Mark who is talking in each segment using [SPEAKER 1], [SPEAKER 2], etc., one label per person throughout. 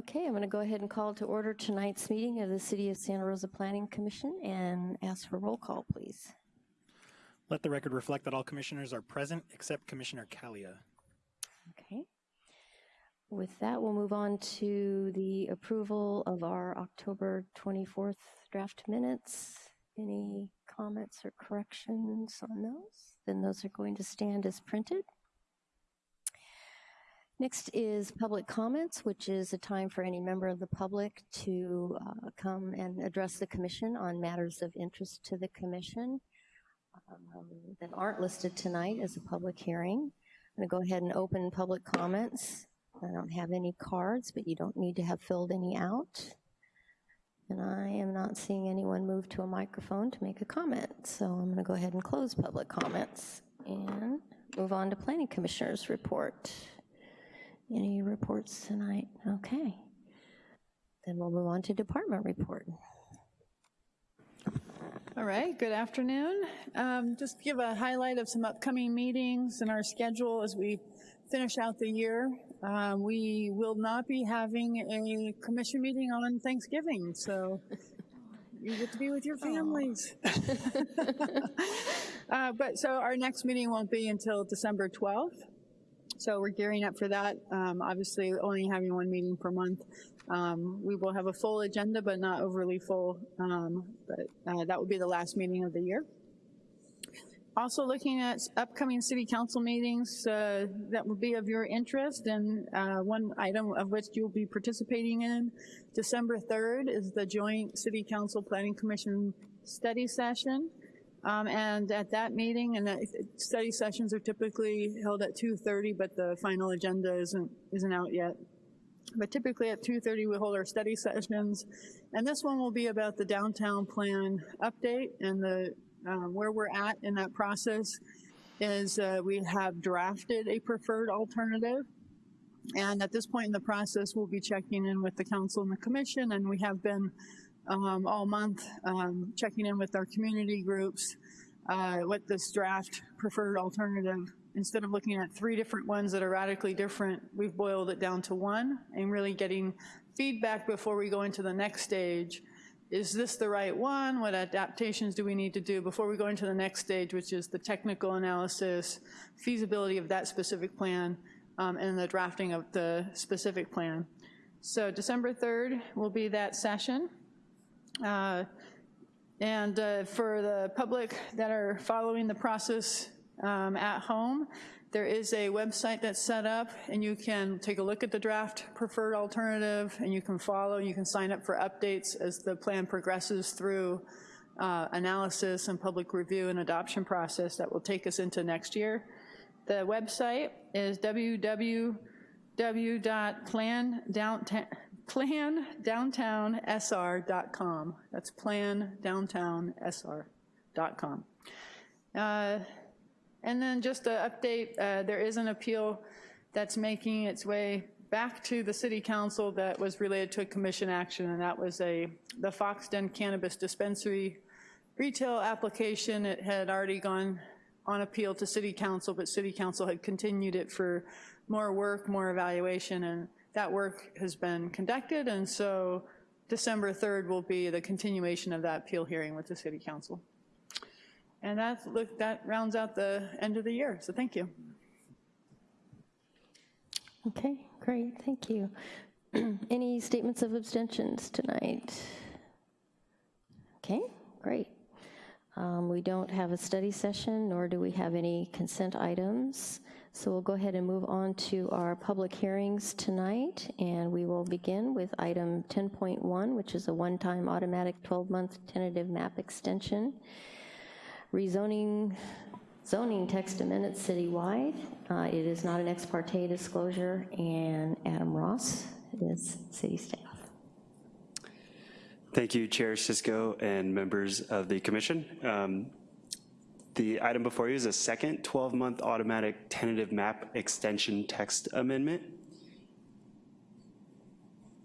[SPEAKER 1] Okay, I'm going to go ahead and call to order tonight's meeting of the City of Santa Rosa Planning Commission and ask for roll call, please.
[SPEAKER 2] Let the record reflect that all commissioners are present except Commissioner Kalia.
[SPEAKER 1] Okay. With that, we'll move on to the approval of our October 24th draft minutes. Any comments or corrections on those? Then those are going to stand as printed. Next is public comments, which is a time for any member of the public to uh, come and address the commission on matters of interest to the commission um, that aren't listed tonight as a public hearing. I'm to go ahead and open public comments. I don't have any cards, but you don't need to have filled any out. And I am not seeing anyone move to a microphone to make a comment. So I'm to go ahead and close public comments and move on to planning commissioners report. Any reports tonight? Okay. Then we'll move on to department report.
[SPEAKER 3] All right, good afternoon. Um, just give a highlight of some upcoming meetings and our schedule as we finish out the year. Um, we will not be having a commission meeting on Thanksgiving, so you get to be with your families. uh, but so our next meeting won't be until December 12th. So we're gearing up for that. Um, obviously, only having one meeting per month. Um, we will have a full agenda, but not overly full. Um, but uh, that will be the last meeting of the year. Also looking at upcoming city council meetings uh, that will be of your interest and uh, one item of which you'll be participating in. December 3rd is the joint city council planning commission study session. Um, and at that meeting, and study sessions are typically held at 2.30, but the final agenda isn't, isn't out yet. But typically at 2.30 we hold our study sessions, and this one will be about the downtown plan update and the um, where we're at in that process is uh, we have drafted a preferred alternative. And at this point in the process, we'll be checking in with the council and the commission, and we have been um, all month, um, checking in with our community groups, uh, what this draft preferred alternative, instead of looking at three different ones that are radically different, we've boiled it down to one and really getting feedback before we go into the next stage. Is this the right one? What adaptations do we need to do before we go into the next stage, which is the technical analysis, feasibility of that specific plan, um, and the drafting of the specific plan. So December 3rd will be that session. Uh, and uh, for the public that are following the process um, at home, there is a website that's set up and you can take a look at the draft preferred alternative and you can follow, you can sign up for updates as the plan progresses through uh, analysis and public review and adoption process that will take us into next year. The website is www.plandowntown plandowntownsr.com. That's plandowntownsr.com. Uh, and then just an update, uh, there is an appeal that's making its way back to the city council that was related to a commission action, and that was a the Fox Den Cannabis Dispensary retail application. It had already gone on appeal to city council, but city council had continued it for more work, more evaluation, and that work has been conducted, and so December 3rd will be the continuation of that appeal hearing with the City Council. And that, look, that rounds out the end of the year, so thank you.
[SPEAKER 1] Okay, great, thank you. Any statements of abstentions tonight? Okay, great. Um, we don't have a study session, nor do we have any consent items. So we'll go ahead and move on to our public hearings tonight, and we will begin with item 10.1, which is a one-time automatic 12-month tentative map extension, rezoning zoning text amendments citywide. Uh, it is not an ex parte disclosure, and Adam Ross is city staff.
[SPEAKER 4] Thank you, Chair Cisco and members of the commission. Um, the item before you is a second 12-month automatic tentative map extension text amendment.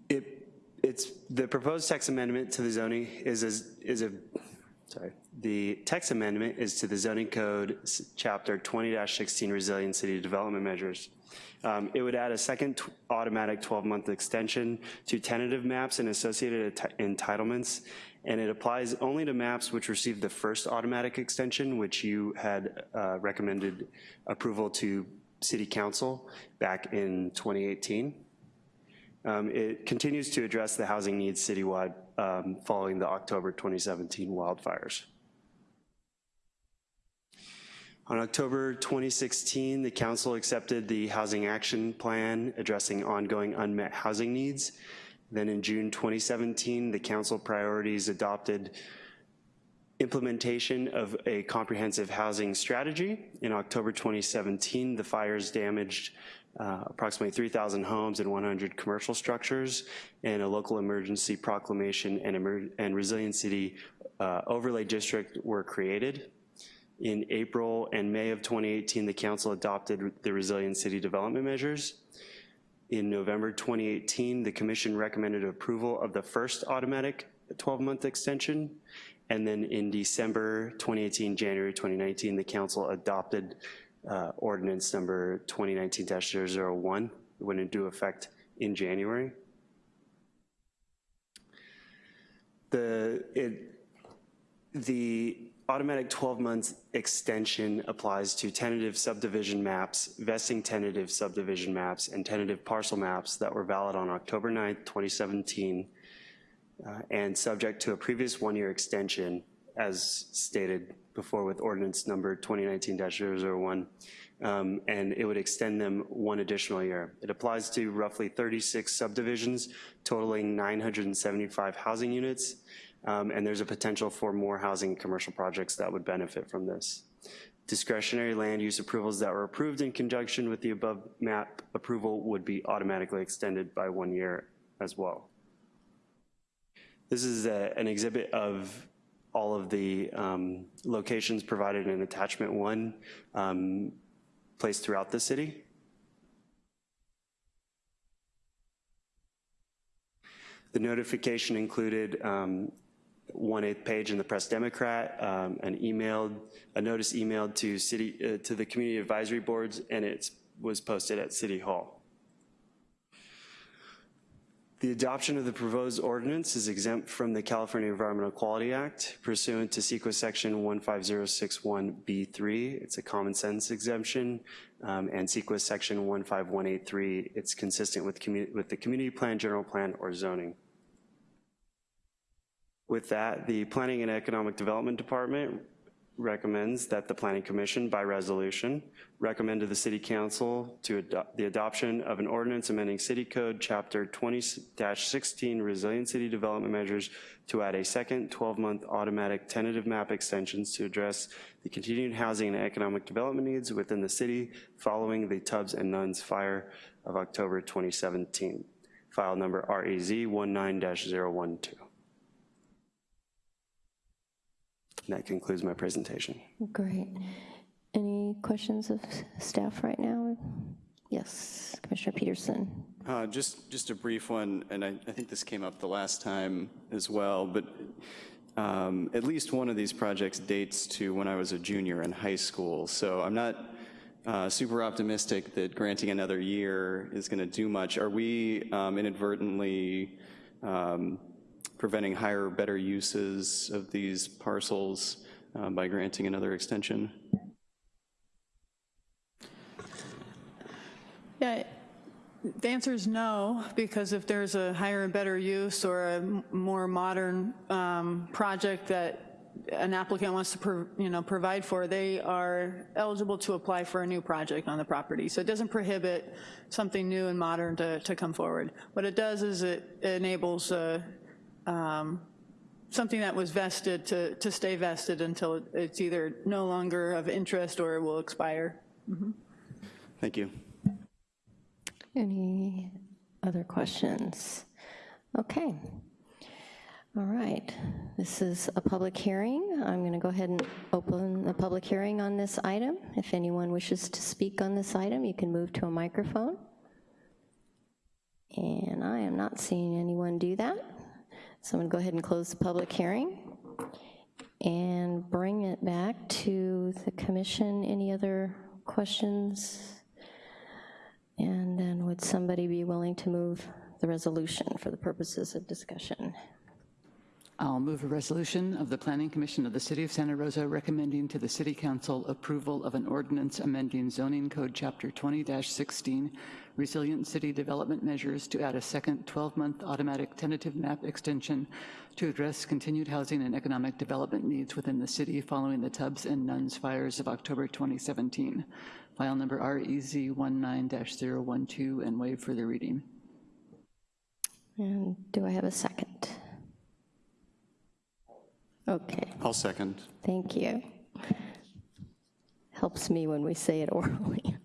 [SPEAKER 4] It, it's, the proposed text amendment to the zoning is a, is a sorry. The text amendment is to the zoning code, chapter 20-16 resilient city development measures. Um, It would add a second automatic 12-month extension to tentative maps and associated entitlements, and it applies only to maps which received the first automatic extension, which you had uh, recommended approval to city council back in 2018. Um, It continues to address the housing needs citywide um, following the October 2017 wildfires. On October 2016, the council accepted the Housing Action Plan addressing ongoing unmet housing needs. Then in June 2017, the council priorities adopted implementation of a comprehensive housing strategy. In October 2017, the fires damaged uh, approximately 3,000 homes and 100 commercial structures, and a local emergency proclamation and, emer- and resilient city uh, overlay district were created. In April and May of 2018, the council adopted the resilient city development measures. In November 2018, the commission recommended approval of the first automatic 12-month extension. And then in December 2018, January 2019, the council adopted uh, ordinance number 2019-001, It went into effect in January. The, it, the automatic 12-month extension applies to tentative subdivision maps, vesting tentative subdivision maps, and tentative parcel maps that were valid on October 9th, 2017, uh, and subject to a previous one-year extension, as stated before with ordinance number 2019-001, um, and it would extend them one additional year. It applies to roughly 36 subdivisions totaling 975 housing units, um, and there's a potential for more housing and commercial projects that would benefit from this. Discretionary land use approvals that were approved in conjunction with the above map approval would be automatically extended by one year as well. This is a- an exhibit of all of the um, locations provided in attachment one um, placed throughout the city. The notification included um, one-eighth page in the Press Democrat, um, an emailed, a notice emailed to city, uh, to the community advisory boards, and it was posted at City Hall. The adoption of the proposed ordinance is exempt from the California Environmental Quality Act pursuant to CEQA Section 15061B3. It's a common sense exemption, um, and CEQA Section 15183, it's consistent with, with the community plan, general plan, or zoning. With that, the Planning and Economic Development Department recommends that the Planning Commission, by resolution, recommend to the City Council to adopt the adoption of an ordinance amending City Code Chapter 20-16 Resilient City Development Measures to add a second 12-month automatic tentative map extensions to address the continued housing and economic development needs within the city following the Tubbs and Nuns fire of October 2017. File number REZ 19-012. And that concludes my presentation.
[SPEAKER 1] Great. Any questions of staff right now? Yes, Commissioner Peterson.
[SPEAKER 5] Uh, Just, just a brief one, and I, I think this came up the last time as well, but um, at least one of these projects dates to when I was a junior in high school. So I'm not uh, super optimistic that granting another year is going to do much. Are we um, inadvertently um, preventing higher, better uses of these parcels uh, by granting another extension?
[SPEAKER 3] Yeah, the answer is no, because if there's a higher and better use or a more modern um, project that an applicant wants to, you know, provide for, they are eligible to apply for a new project on the property. So it doesn't prohibit something new and modern to, to come forward. What it does is it enables uh, um, something that was vested to, to stay vested until it's either no longer of interest or it will expire.
[SPEAKER 5] Thank you.
[SPEAKER 1] Any other questions? Okay. All right. This is a public hearing. I'm going to go ahead and open the public hearing on this item. If anyone wishes to speak on this item, you can move to a microphone. And I am not seeing anyone do that. So I'm to go ahead and close the public hearing. and bring it back to the commission. Any other questions? And then would somebody be willing to move the resolution for the purposes of discussion?
[SPEAKER 6] I'll move a resolution of the Planning Commission of the City of Santa Rosa recommending to the City Council approval of an ordinance amending zoning code chapter 20-16 resilient city development measures to add a second 12-month automatic tentative map extension to address continued housing and economic development needs within the city following the Tubbs and Nuns fires of October 2017. File number E REZ 19-012 and waive further reading.
[SPEAKER 1] And do I have a second? Okay,
[SPEAKER 5] I'll second.
[SPEAKER 1] thank you. Helps me when we say it orally.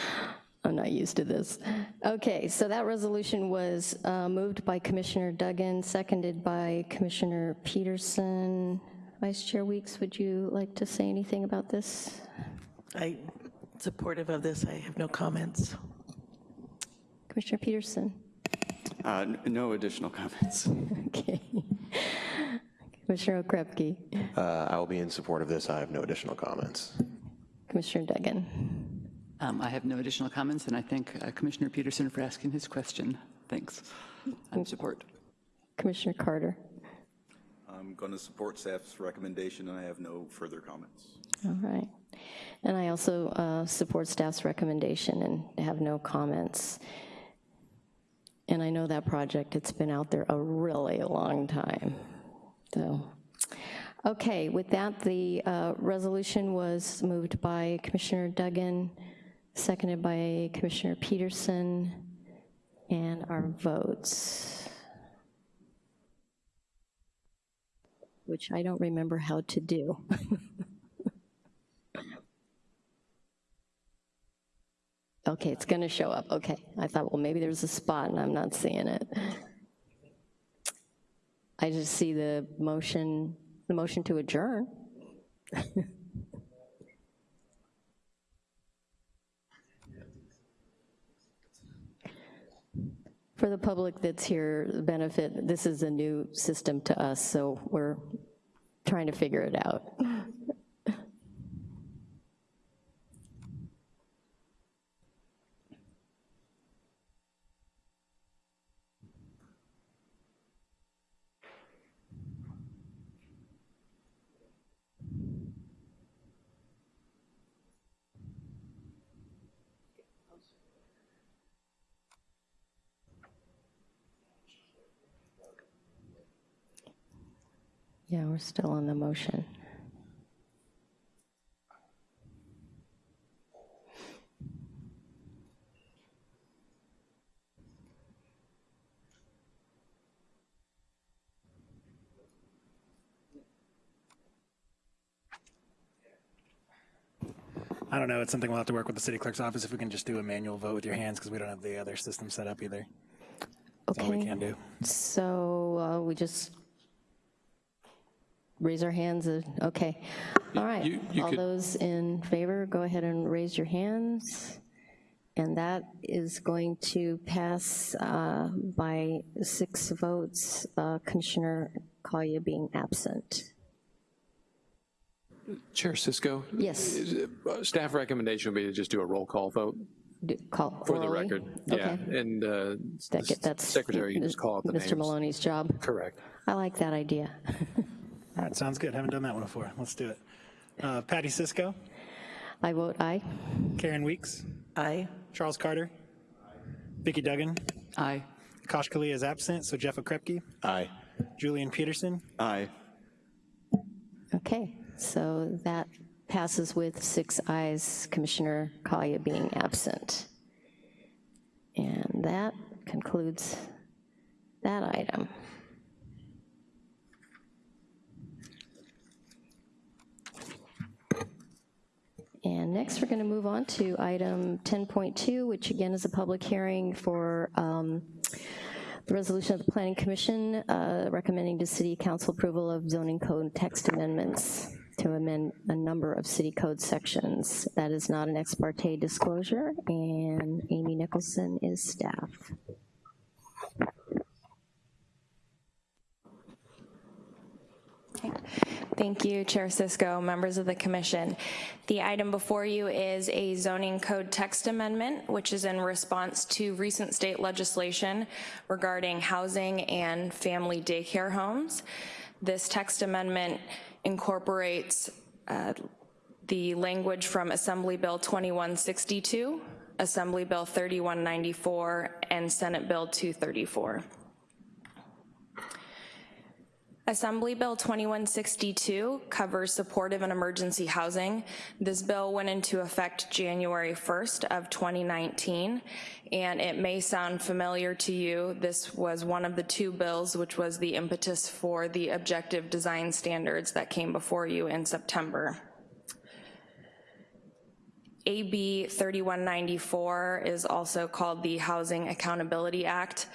[SPEAKER 1] I'm not used to this. Okay, so that resolution was uh, moved by Commissioner Duggan, seconded by Commissioner Peterson. Vice Chair Weeks, would you like to say anything about this?
[SPEAKER 7] I, supportive of this, I have no comments.
[SPEAKER 1] Commissioner Peterson?
[SPEAKER 5] Uh, No additional comments.
[SPEAKER 1] Okay. Commissioner Okrepkie?
[SPEAKER 8] Uh, I will be in support of this. I have no additional comments.
[SPEAKER 1] Commissioner Duggan?
[SPEAKER 6] Um, I have no additional comments, and I thank uh, Commissioner Peterson for asking his question. Thanks. I'm support.
[SPEAKER 1] Commissioner Carter?
[SPEAKER 9] I'm going to support staff's recommendation, and I have no further comments.
[SPEAKER 1] All right. And I also uh, support staff's recommendation and have no comments. And I know that project, it's been out there a really long time, so. Okay, with that, the uh, resolution was moved by Commissioner Duggan, seconded by Commissioner Peterson, and our votes. Which I don't remember how to do. Okay, it's gonna show up, okay. I thought, well, maybe there's a spot and I'm not seeing it. I just see the motion, the motion to adjourn. For the public that's here, the benefit, this is a new system to us, so we're trying to figure it out. Yeah, we're still on the motion.
[SPEAKER 2] I don't know, it's something we'll have to work with the city clerk's office if we can just do a manual vote with your hands because we don't have the other system set up either. That's all we
[SPEAKER 1] Okay.
[SPEAKER 2] can do.
[SPEAKER 1] So uh, we just raise our hands, uh, okay. All right,
[SPEAKER 10] You- you
[SPEAKER 1] all
[SPEAKER 10] could-
[SPEAKER 1] those in favor, go ahead and raise your hands. And that is going to pass uh, by six votes, uh, Commissioner Kalia being absent.
[SPEAKER 10] Chair Cisco?
[SPEAKER 1] Yes.
[SPEAKER 10] is uh, Staff recommendation would be to just do a roll call vote
[SPEAKER 1] Do- Call
[SPEAKER 10] for the
[SPEAKER 1] orally?
[SPEAKER 10] record. Yeah, and uh,
[SPEAKER 1] That get- That's
[SPEAKER 10] Secretary, you just call out the names.
[SPEAKER 1] Mr. Maloney's job.
[SPEAKER 10] Correct.
[SPEAKER 1] I like that idea.
[SPEAKER 2] All right, sounds good. Haven't done that one before. Let's do it. Uh, Patty Cisco,
[SPEAKER 1] I vote aye.
[SPEAKER 2] Karen Weeks,
[SPEAKER 7] Aye.
[SPEAKER 2] Charles Carter, Vicky Duggan,
[SPEAKER 6] Aye.
[SPEAKER 2] Kosh Kalia is absent, so Jeff Okrepkie,
[SPEAKER 8] Aye.
[SPEAKER 2] Julian Peterson,
[SPEAKER 5] Aye.
[SPEAKER 1] Okay, so that passes with six ayes, Commissioner Kalia being absent. And that concludes that item. And next, we're going to move on to item 10.2, which again is a public hearing for um, the resolution of the Planning Commission uh, recommending to City Council approval of zoning code text amendments to amend a number of city code sections. That is not an ex parte disclosure, and Amy Nicholson is staff.
[SPEAKER 11] Thank you, Chair Cisco, members of the commission. The item before you is a zoning code text amendment, which is in response to recent state legislation regarding housing and family daycare homes. This text amendment incorporates uh, the language from Assembly Bill 2162, Assembly Bill 3194, and Senate Bill 234. Assembly Bill 2162 covers supportive and emergency housing. This bill went into effect January 1st of 2019, and it may sound familiar to you. This was one of the two bills which was the impetus for the objective design standards that came before you in September. AB 3194 is also called the Housing Accountability Act.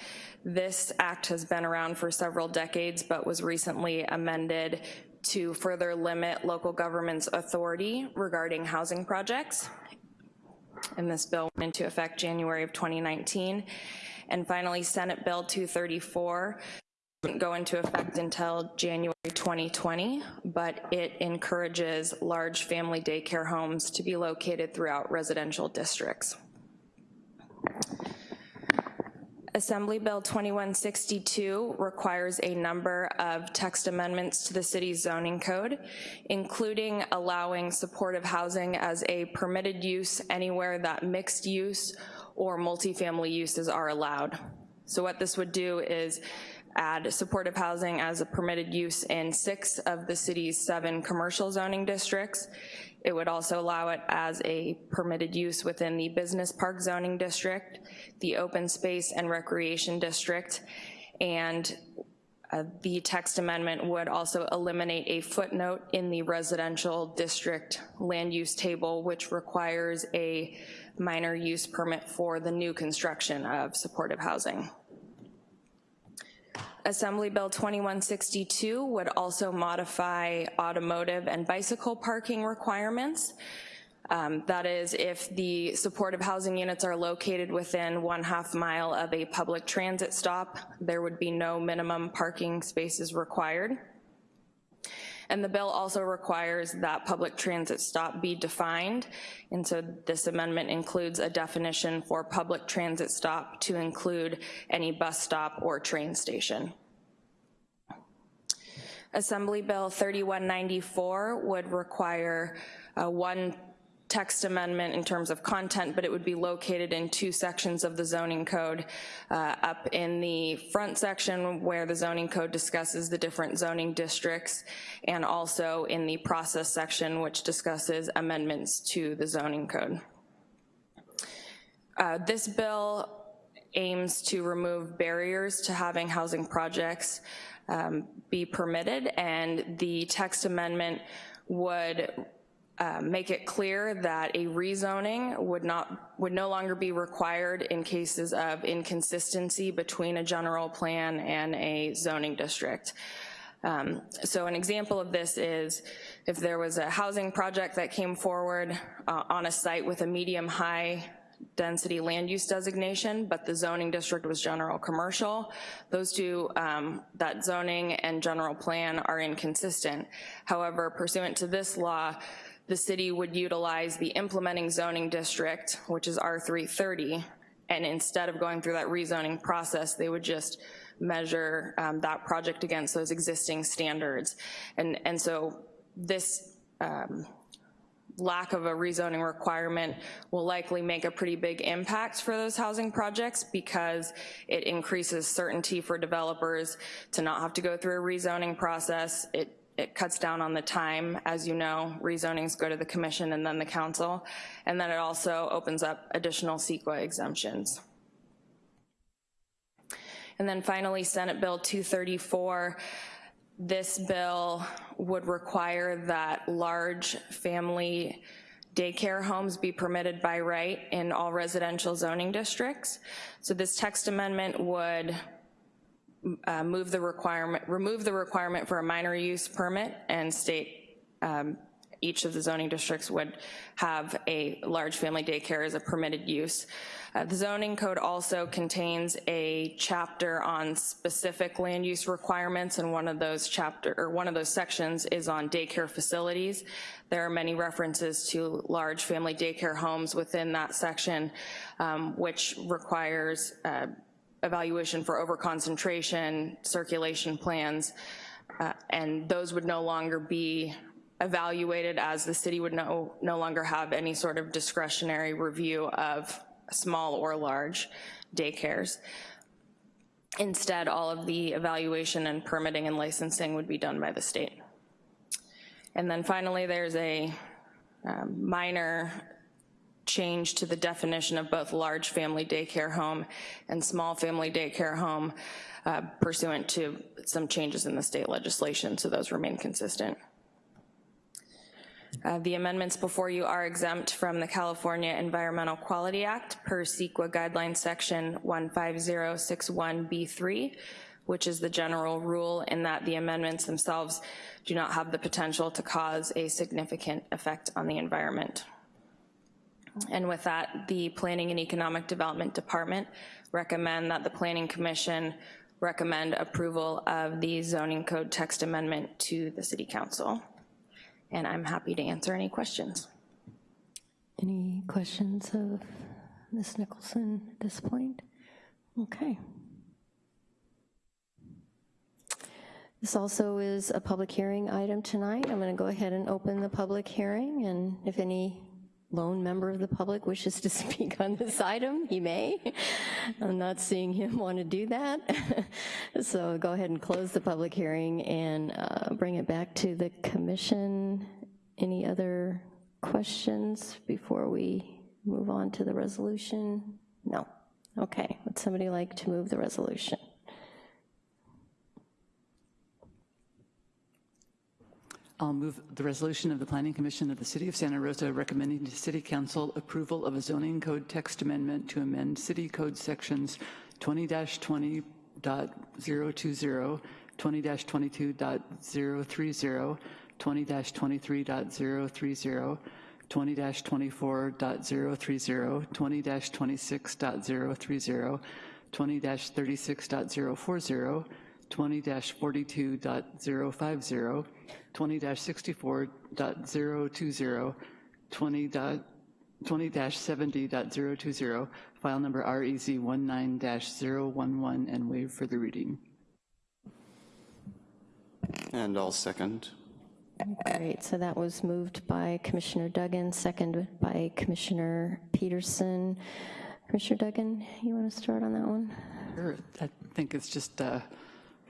[SPEAKER 11] This act has been around for several decades, but was recently amended to further limit local government's authority regarding housing projects. And this bill went into effect January of 2019. And finally, Senate Bill 234 didn't go into effect until January 2020, but it encourages large family daycare homes to be located throughout residential districts. Assembly Bill 2162 requires a number of text amendments to the city's zoning code, including allowing supportive housing as a permitted use anywhere that mixed use or multifamily uses are allowed. So what this would do is add supportive housing as a permitted use in six of the city's seven commercial zoning districts. It would also allow it as a permitted use within the business park zoning district, the open space and recreation district, and uh, the text amendment would also eliminate a footnote in the residential district land use table, which requires a minor use permit for the new construction of supportive housing. Assembly Bill 2162 would also modify automotive and bicycle parking requirements. Um, that is, if the supportive housing units are located within one half mile of a public transit stop, there would be no minimum parking spaces required. And the bill also requires that public transit stop be defined, and so this amendment includes a definition for public transit stop to include any bus stop or train station. Assembly Bill 3194 would require uh, one text amendment in terms of content, but it would be located in two sections of the zoning code. Uh, up in the front section where the zoning code discusses the different zoning districts, and also in the process section which discusses amendments to the zoning code. Uh, this bill aims to remove barriers to having housing projects um, be permitted, and the text amendment would uh, make it clear that a rezoning would not would no longer be required in cases of inconsistency between a general plan and a zoning district. Um, so an example of this is if there was a housing project that came forward uh, on a site with a medium high density land use designation, but the zoning district was general commercial. Those two, um, that zoning and general plan are inconsistent. However, pursuant to this law, the city would utilize the implementing zoning district, which is R330, and instead of going through that rezoning process, they would just measure um, that project against those existing standards. And, and so this um, lack of a rezoning requirement will likely make a pretty big impact for those housing projects because it increases certainty for developers to not have to go through a rezoning process. It it cuts down on the time. As you know, rezonings go to the commission and then the council, and then it also opens up additional CEQA exemptions. And then finally, Senate Bill 234, this bill would require that large family daycare homes be permitted by right in all residential zoning districts. So this text amendment would uh, move the requirement, remove the requirement for a minor use permit and state um, each of the zoning districts would have a large family daycare as a permitted use. Uh, The zoning code also contains a chapter on specific land use requirements, and one of those chapter, or one of those sections is on daycare facilities. There are many references to large family daycare homes within that section, um, which requires uh, evaluation for overconcentration, circulation plans, uh, and those would no longer be evaluated as the city would no, no longer have any sort of discretionary review of small or large daycares. Instead, all of the evaluation and permitting and licensing would be done by the state. And then finally, there's a um, minor change to the definition of both large family daycare home and small family daycare home uh, pursuant to some changes in the state legislation, so those remain consistent. Uh, The amendments before you are exempt from the California Environmental Quality Act per CEQA guideline section 15061B3, which is the general rule in that the amendments themselves do not have the potential to cause a significant effect on the environment. And with that, the Planning and Economic Development Department recommend that the Planning Commission recommend approval of the zoning code text amendment to the City Council. And I'm happy to answer any questions.
[SPEAKER 1] Any questions of Ms. Nicholson at this point? Okay. This also is a public hearing item tonight. I'm going to go ahead and open the public hearing, and if any lone member of the public wishes to speak on this item, he may. I'm not seeing him want to do that. So go ahead and close the public hearing and uh, bring it back to the commission. Any other questions before we move on to the resolution? No. Okay, would somebody like to move the resolution?
[SPEAKER 6] I'll move the resolution of the Planning Commission of the City of Santa Rosa recommending to City Council approval of a zoning code text amendment to amend City Code Sections 20-20.020, 20-22.030, 20-23.030, 20-24.030, 20-26.030, 20-36.040, 20-42.050, 20-64.020, 20-70.020, file number E REZ 19-011, and waive further reading.
[SPEAKER 5] And I'll second.
[SPEAKER 1] Great, so that was moved by Commissioner Duggan, seconded by Commissioner Peterson. Commissioner Duggan, you want to start on that one?
[SPEAKER 6] Sure, I think it's just a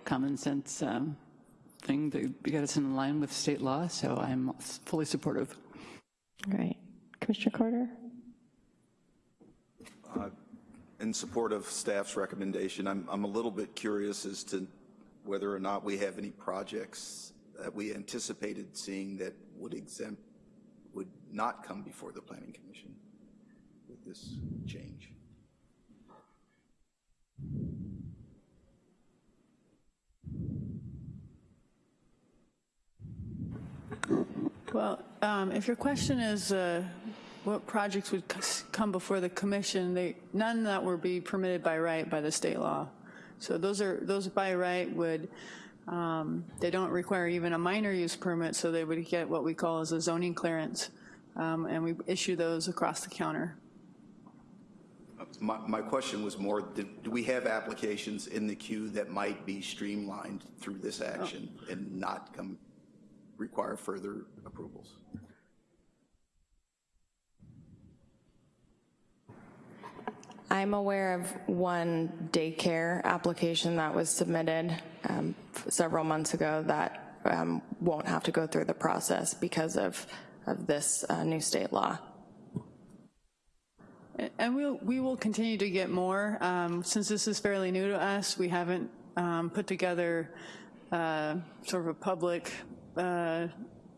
[SPEAKER 6] common sense um, thing that get us in line with state law, so I'm fully supportive.
[SPEAKER 1] Great. Commissioner Carter?
[SPEAKER 9] Uh, in support of staff's recommendation, I'm, I'm a little bit curious as to whether or not we have any projects that we anticipated seeing that would exempt, would not come before the planning commission with this change.
[SPEAKER 3] Well, um, if your question is uh, what projects would come before the commission, they, none that would be permitted by right by the state law. So those are, those by right would, um, they don't require even a minor use permit, so they would get what we call as a zoning clearance. Um, And we issue those across the counter.
[SPEAKER 9] My, my question was more, do, do we have applications in the queue that might be streamlined through this action and not come, require further approvals?
[SPEAKER 11] I'm aware of one daycare application that was submitted um, several months ago that um, won't have to go through the process because of, of this uh, new state law.
[SPEAKER 3] And we'll, we will continue to get more. Um, Since this is fairly new to us, we haven't um, put together uh, sort of a public uh,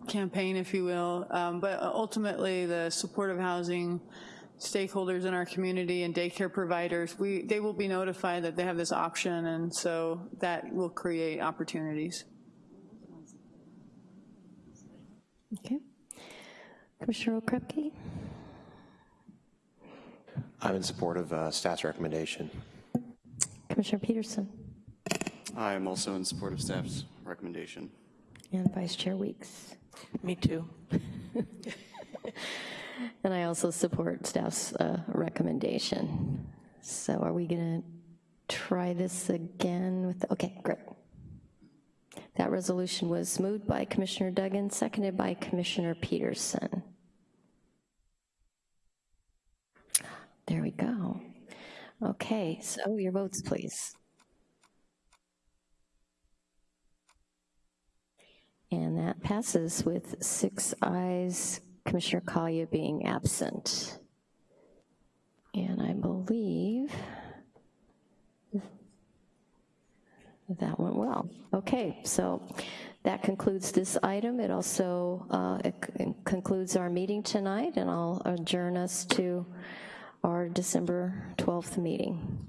[SPEAKER 3] campaign, if you will. Um, But ultimately, the supportive housing stakeholders in our community and daycare providers, we, they will be notified that they have this option, and so that will create opportunities.
[SPEAKER 1] Okay. Commissioner Okrepkie?
[SPEAKER 8] I'm in support of uh, staff's recommendation.
[SPEAKER 1] Commissioner Peterson?
[SPEAKER 5] I am also in support of staff's recommendation.
[SPEAKER 1] And Vice Chair Weeks?
[SPEAKER 7] Me too.
[SPEAKER 1] And I also support staff's uh, recommendation. So are we going to try this again with, okay, great. That resolution was moved by Commissioner Duggan, seconded by Commissioner Peterson. There we go. Okay, so your votes, please. And that passes with six ayes, Commissioner Kalia being absent. And I believe that went well. Okay, so that concludes this item. It also uh, it concludes our meeting tonight, and I'll adjourn us to our December 12th meeting.